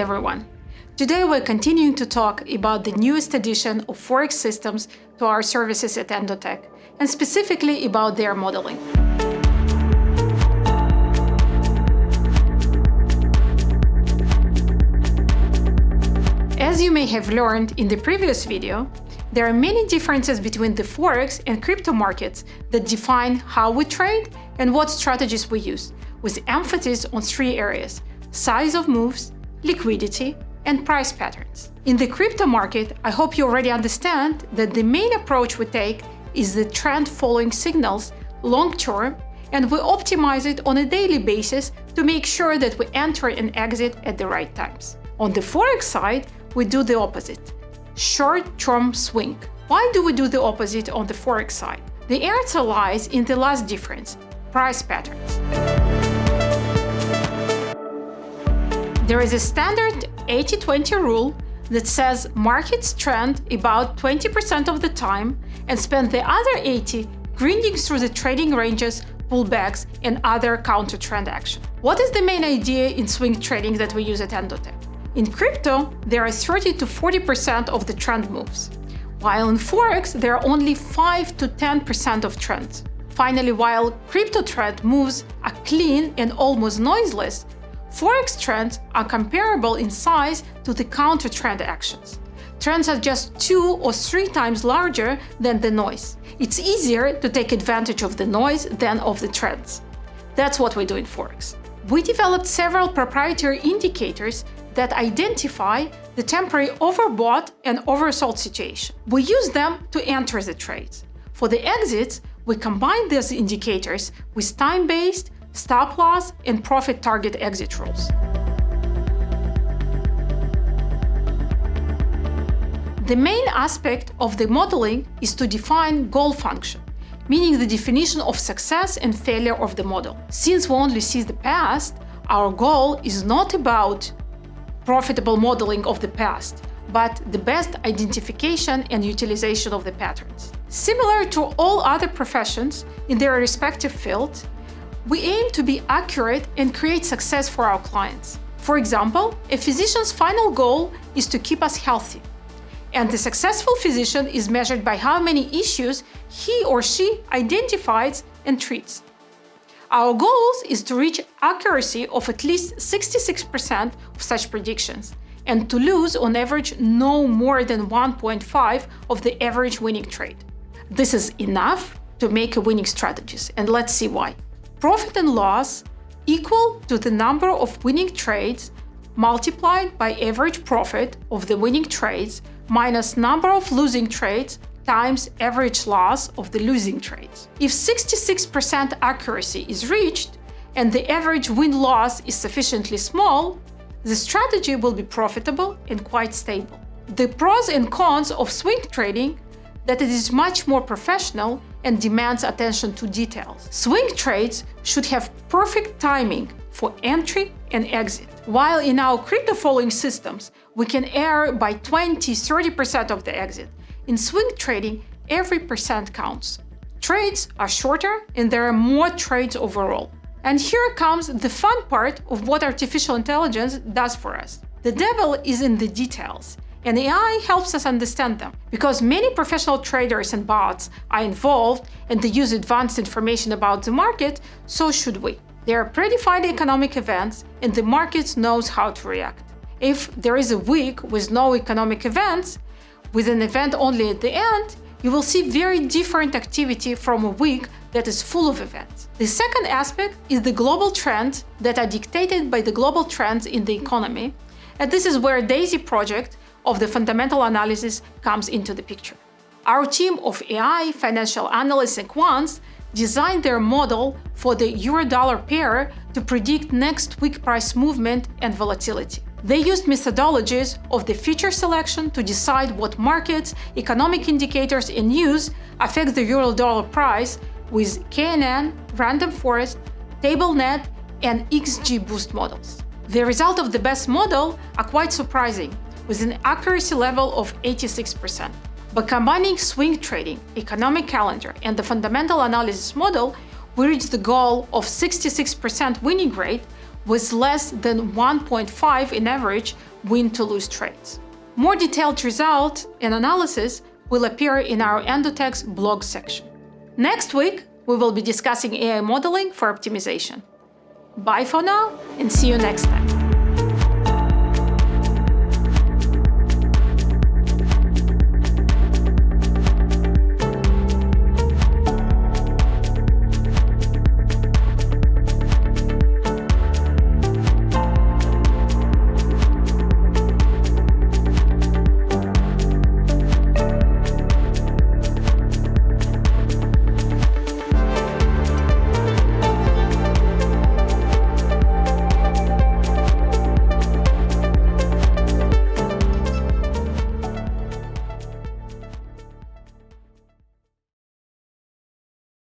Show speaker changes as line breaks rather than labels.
everyone! Today we're continuing to talk about the newest addition of Forex systems to our services at Endotech, and specifically about their modeling. As you may have learned in the previous video, there are many differences between the Forex and crypto markets that define how we trade and what strategies we use, with emphasis on three areas – size of moves, liquidity, and price patterns. In the crypto market, I hope you already understand that the main approach we take is the trend following signals long-term and we optimize it on a daily basis to make sure that we enter and exit at the right times. On the Forex side, we do the opposite short-term swing. Why do we do the opposite on the Forex side? The answer lies in the last difference, price patterns. There is a standard 80-20 rule that says markets trend about 20% of the time and spend the other 80 grinding through the trading ranges, pullbacks, and other counter-trend action. What is the main idea in swing trading that we use at Endotech? In crypto, there are 30 to 40% of the trend moves, while in Forex there are only 5 to 10% of trends. Finally, while crypto trend moves are clean and almost noiseless, Forex trends are comparable in size to the counter-trend actions. Trends are just two or three times larger than the noise. It's easier to take advantage of the noise than of the trends. That's what we do in Forex. We developed several proprietary indicators that identify the temporary overbought and oversold situation. We use them to enter the trades. For the exits, we combine these indicators with time-based, stop loss, and profit target exit rules. The main aspect of the modeling is to define goal function, meaning the definition of success and failure of the model. Since we only see the past, our goal is not about profitable modeling of the past, but the best identification and utilization of the patterns. Similar to all other professions in their respective fields, we aim to be accurate and create success for our clients. For example, a physician's final goal is to keep us healthy. And the successful physician is measured by how many issues he or she identifies and treats. Our goal is to reach accuracy of at least 66% of such predictions and to lose on average no more than 1.5 of the average winning trade. This is enough to make a winning strategies and let's see why. Profit and loss equal to the number of winning trades multiplied by average profit of the winning trades minus number of losing trades times average loss of the losing trades. If 66% accuracy is reached and the average win-loss is sufficiently small, the strategy will be profitable and quite stable. The pros and cons of swing trading that it is much more professional and demands attention to details. Swing trades should have perfect timing for entry and exit. While in our crypto following systems, we can err by 20-30% of the exit, in swing trading, every percent counts. Trades are shorter and there are more trades overall. And here comes the fun part of what artificial intelligence does for us. The devil is in the details, and AI helps us understand them. Because many professional traders and bots are involved and they use advanced information about the market, so should we. There are predefined economic events and the market knows how to react. If there is a week with no economic events, with an event only at the end, you will see very different activity from a week that is full of events. The second aspect is the global trends that are dictated by the global trends in the economy, and this is where DAISY project of the fundamental analysis comes into the picture. Our team of AI, financial analysts and quants designed their model for the euro-dollar pair to predict next week price movement and volatility. They used methodologies of the feature selection to decide what markets, economic indicators, and news affect the euro-dollar price with KNN, Random Forest, TabNet, and XGBoost models. The result of the best model are quite surprising, with an accuracy level of 86%. By combining swing trading, economic calendar, and the fundamental analysis model, we reached the goal of 66% winning rate with less than 1.5 in average win-to-lose trades. More detailed results and analysis will appear in our Endotech's blog section. Next week, we will be discussing AI modeling for optimization. Bye for now and see you next time.